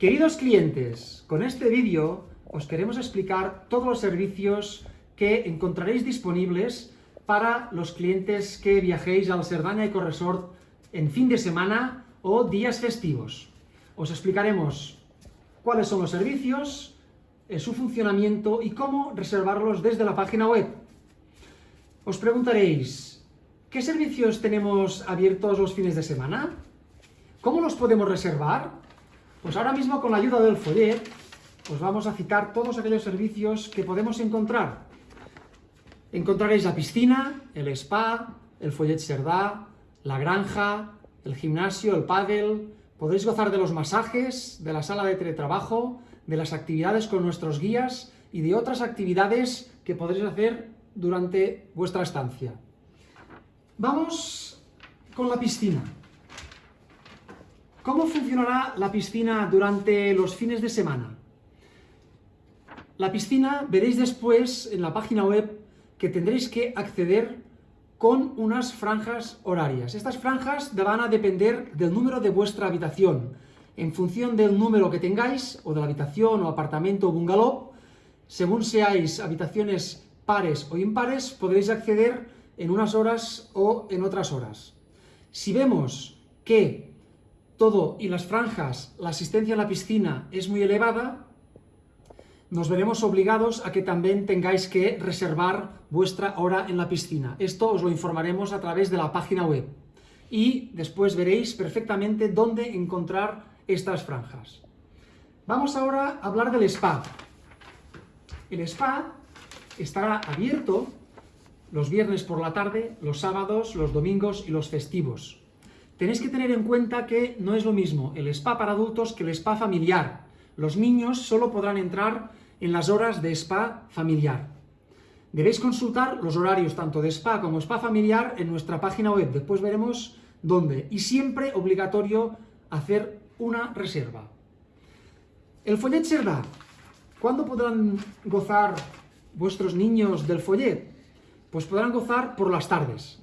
Queridos clientes, con este vídeo os queremos explicar todos los servicios que encontraréis disponibles para los clientes que viajéis al Cerdanya Eco Resort en fin de semana o días festivos. Os explicaremos cuáles son los servicios, eh, su funcionamiento y cómo reservarlos desde la página web. Os preguntaréis, ¿qué servicios tenemos abiertos los fines de semana? ¿Cómo los podemos reservar? Pues ahora mismo con la ayuda del follet os vamos a citar todos aquellos servicios que podemos encontrar. Encontraréis la piscina, el spa, el follet Serdá, la granja, el gimnasio, el pádel, podréis gozar de los masajes, de la sala de teletrabajo, de las actividades con nuestros guías y de otras actividades que podréis hacer durante vuestra estancia. Vamos con la piscina. ¿Cómo funcionará la piscina durante los fines de semana? La piscina veréis después en la página web que tendréis que acceder con unas franjas horarias. Estas franjas van a depender del número de vuestra habitación. En función del número que tengáis, o de la habitación, o apartamento, o bungalow, según seáis habitaciones pares o impares, podréis acceder en unas horas o en otras horas. Si vemos que todo y las franjas, la asistencia a la piscina es muy elevada, nos veremos obligados a que también tengáis que reservar vuestra hora en la piscina. Esto os lo informaremos a través de la página web. Y después veréis perfectamente dónde encontrar estas franjas. Vamos ahora a hablar del spa. El spa estará abierto los viernes por la tarde, los sábados, los domingos y los festivos. Tenéis que tener en cuenta que no es lo mismo el spa para adultos que el spa familiar. Los niños solo podrán entrar en las horas de spa familiar. Debéis consultar los horarios tanto de spa como spa familiar en nuestra página web, después veremos dónde. Y siempre obligatorio hacer una reserva. El follet Serdá. ¿Cuándo podrán gozar vuestros niños del follet? Pues podrán gozar por las tardes.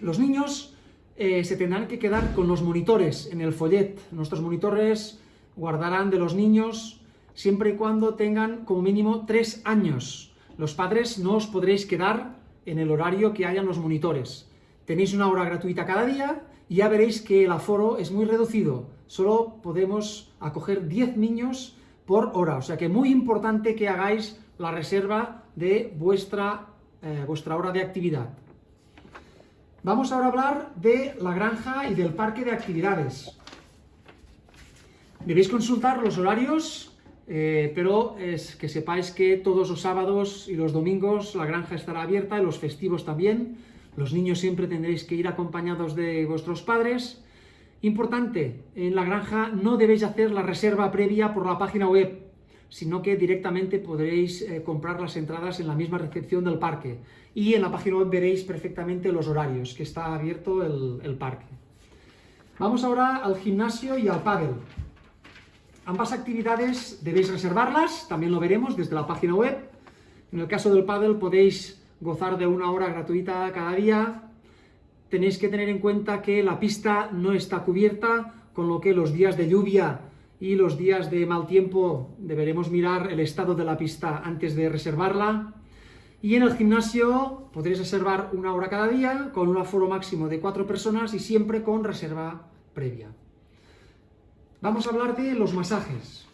Los niños eh, se tendrán que quedar con los monitores en el follet. Nuestros monitores guardarán de los niños siempre y cuando tengan como mínimo tres años. Los padres no os podréis quedar en el horario que hayan los monitores. Tenéis una hora gratuita cada día y ya veréis que el aforo es muy reducido. Solo podemos acoger 10 niños por hora. O sea que muy importante que hagáis la reserva de vuestra, eh, vuestra hora de actividad. Vamos ahora a hablar de la granja y del parque de actividades. Debéis consultar los horarios, eh, pero es que sepáis que todos los sábados y los domingos la granja estará abierta, y los festivos también. Los niños siempre tendréis que ir acompañados de vuestros padres. Importante, en la granja no debéis hacer la reserva previa por la página web sino que directamente podréis eh, comprar las entradas en la misma recepción del parque. Y en la página web veréis perfectamente los horarios que está abierto el, parque. Vamos ahora al gimnasio y al pádel. Ambas actividades debéis reservarlas, también lo veremos desde la página web. En el caso del pádel podéis gozar de una hora gratuita cada día. Tenéis que tener en cuenta que la pista no está cubierta, con lo que los días de lluvia y los días de mal tiempo deberemos mirar el estado de la pista antes de reservarla. Y en el gimnasio podréis reservar una hora cada día con un aforo máximo de cuatro personas y siempre con reserva previa. Vamos a hablar de los masajes.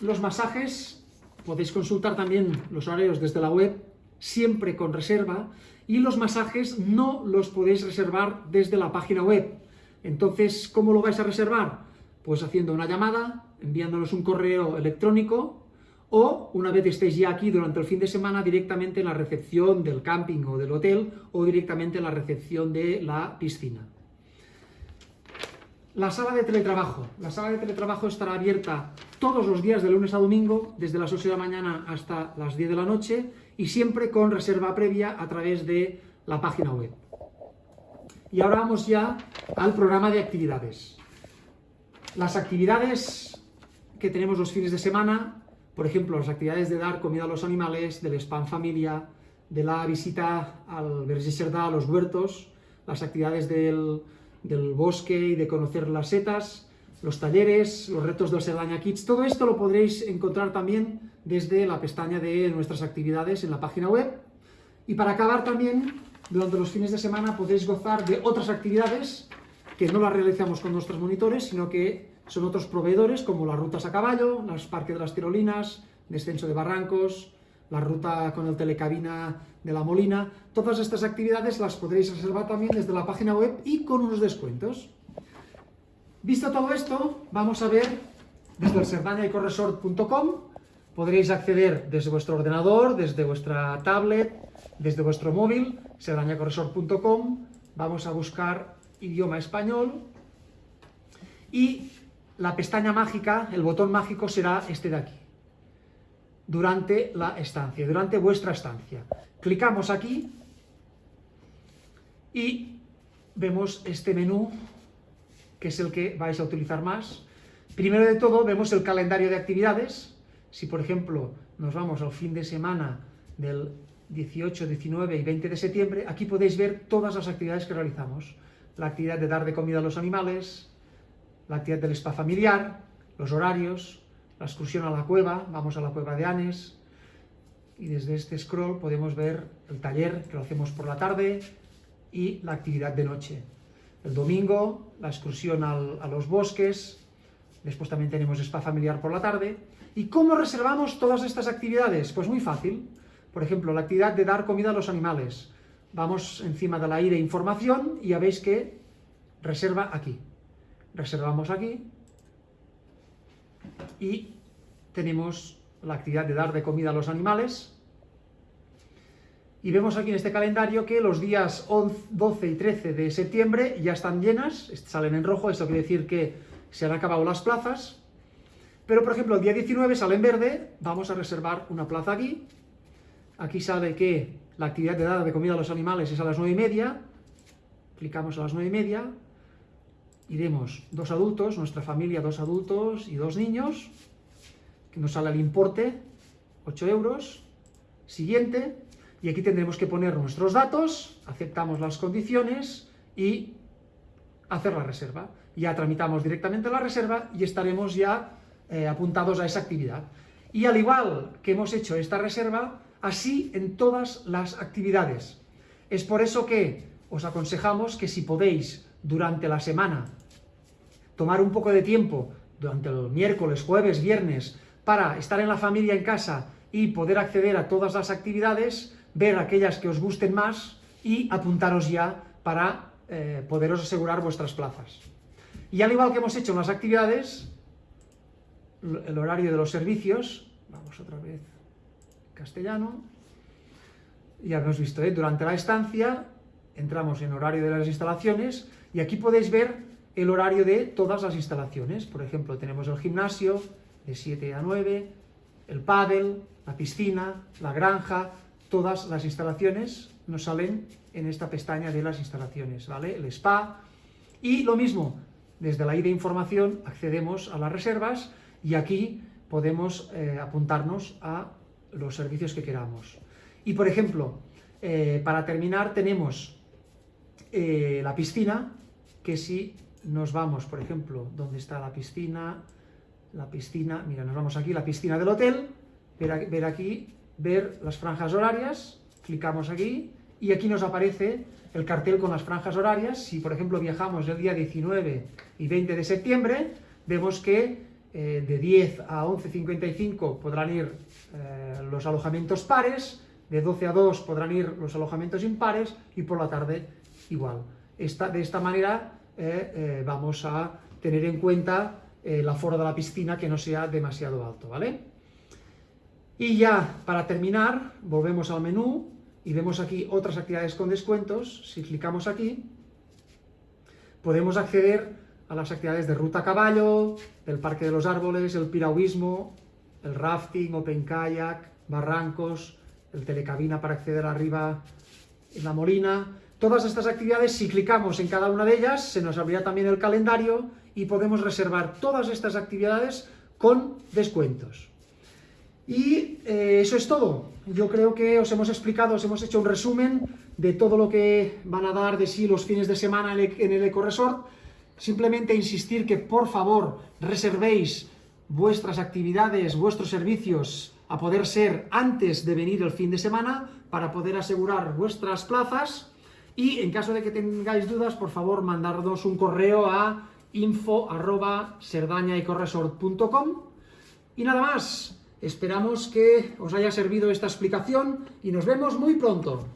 Los masajes podéis consultar también los horarios desde la web, siempre con reserva, y los masajes no los podéis reservar desde la página web. Entonces, ¿cómo lo vais a reservar? Pues haciendo una llamada, enviándonos un correo electrónico o una vez estéis ya aquí durante el fin de semana directamente en la recepción del camping o del hotel o directamente en la recepción de la piscina. La sala de teletrabajo. La sala de teletrabajo estará abierta todos los días de lunes a domingo, desde las 8 de la mañana hasta las 10 de la noche y siempre con reserva previa a través de la página web. Y ahora vamos ya al programa de actividades. Las actividades que tenemos los fines de semana, por ejemplo, las actividades de dar comida a los animales, del spam familia, de la visita al Berger a los huertos, las actividades del, bosque y de conocer las setas, los talleres, los retos del Cerdaña Kids, todo esto lo podréis encontrar también desde la pestaña de nuestras actividades en la página web. Y para acabar también, durante los fines de semana podéis gozar de otras actividades que no las realizamos con nuestros monitores, sino que son otros proveedores como las rutas a caballo, los parques de las tirolinas, descenso de barrancos, la ruta con el telecabina de la Molina. Todas estas actividades las podréis reservar también desde la página web y con unos descuentos. Visto todo esto, vamos a ver desde el serdañaycorresort.com podréis acceder desde vuestro ordenador, desde vuestra tablet, desde vuestro móvil, serdañacorresort.com, vamos a buscar idioma español y la pestaña mágica, el botón mágico será este de aquí durante la estancia, durante vuestra estancia. Clicamos aquí y vemos este menú, que es el que vais a utilizar más. Primero de todo vemos el calendario de actividades. Si, por ejemplo, nos vamos al fin de semana del 18, 19 y 20 de septiembre, aquí podéis ver todas las actividades que realizamos. La actividad de dar de comida a los animales, la actividad del spa familiar, los horarios, la excursión a la cueva, vamos a la cueva de Anes, y desde este scroll podemos ver el taller que lo hacemos por la tarde y la actividad de noche. El domingo, la excursión a los bosques, después también tenemos spa familiar por la tarde. ¿Y cómo reservamos todas estas actividades? Pues muy fácil. Por ejemplo, la actividad de dar comida a los animales. Vamos encima de la I de información y ya veis que reserva aquí. Reservamos aquí y tenemos la actividad de dar de comida a los animales. Y vemos aquí en este calendario que los días 12 y 13 de septiembre ya están llenas, salen en rojo, esto quiere decir que se han acabado las plazas. Pero, por ejemplo, el día 19 sale en verde, vamos a reservar una plaza aquí. Aquí sale que la actividad de dar de comida a los animales es a las 9 y media. Clicamos a las 9 y media, iremos dos adultos, nuestra familia dos adultos y dos niños, que nos sale el importe, 8 euros, siguiente, y aquí tendremos que poner nuestros datos, aceptamos las condiciones y hacer la reserva. Ya tramitamos directamente la reserva y estaremos ya eh, apuntados a esa actividad. Y al igual que hemos hecho esta reserva, así en todas las actividades. Es por eso que os aconsejamos que si podéis durante la semana, tomar un poco de tiempo durante el miércoles, jueves, viernes, para estar en la familia en casa y poder acceder a todas las actividades, ver aquellas que os gusten más y apuntaros ya para eh, poderos asegurar vuestras plazas. Y al igual que hemos hecho en las actividades, el horario de los servicios, vamos otra vez castellano, ya hemos visto, ¿eh? durante la estancia entramos en horario de las instalaciones y aquí podéis ver el horario de todas las instalaciones. Por ejemplo, tenemos el gimnasio de 7 a 9, el pádel, la piscina, la granja, todas las instalaciones nos salen en esta pestaña de las instalaciones, ¿vale? El spa. Y lo mismo, desde la I de información accedemos a las reservas y aquí podemos eh, apuntarnos a los servicios que queramos. Y por ejemplo, eh, para terminar tenemos eh, la piscina, que si nos vamos, por ejemplo, donde está la piscina, la piscina, mira, nos vamos aquí, la piscina del hotel, ver, ver aquí, ver las franjas horarias, clicamos aquí, y aquí nos aparece el cartel con las franjas horarias. Si, por ejemplo, viajamos el día 19 y 20 de septiembre, vemos que eh, de 10 a 11.55 podrán ir eh, los alojamientos pares, de 12 a 2 podrán ir los alojamientos impares, y por la tarde igual. Esta, de esta manera eh, vamos a tener en cuenta el aforo de la piscina que no sea demasiado alto, ¿vale? Y ya, para terminar, volvemos al menú y vemos aquí otras actividades con descuentos. Si clicamos aquí, podemos acceder a las actividades de ruta a caballo, el parque de los árboles, el piragüismo, el rafting, open kayak, barrancos, el telecabina para acceder arriba en la molina, Todas estas actividades, si clicamos en cada una de ellas, se nos abrirá también el calendario y podemos reservar todas estas actividades con descuentos. Y eh, eso es todo. Yo creo que os hemos explicado, os hemos hecho un resumen de todo lo que van a dar de sí los fines de semana en el, en el EcoResort. Simplemente insistir que por favor reservéis vuestras actividades, vuestros servicios a poder ser antes de venir el fin de semana para poder asegurar vuestras plazas y en caso de que tengáis dudas, por favor, mandarnos un correo a info arroba y nada más, esperamos que os haya servido esta explicación y nos vemos muy pronto.